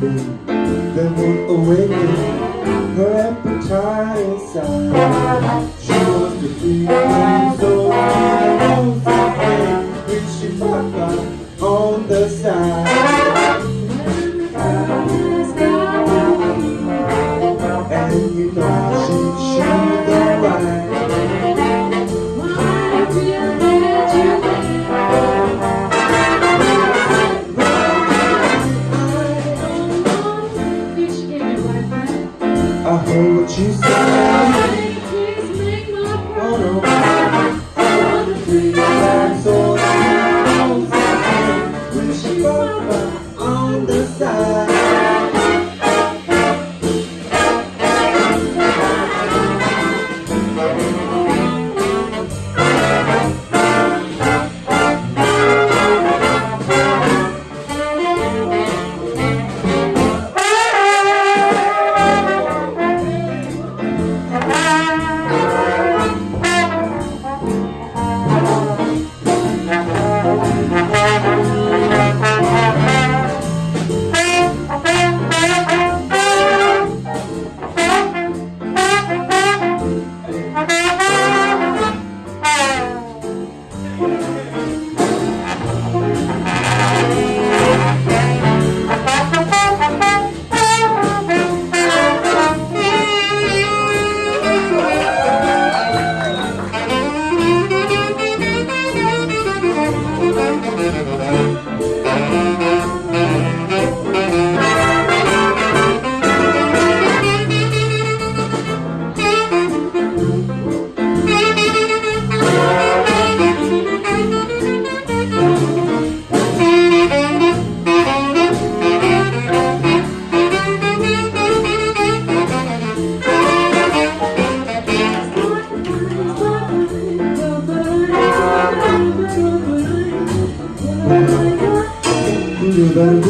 Then we awaken, awakened her appetite inside. She was the feeling so cute Which she forgot on the side you canto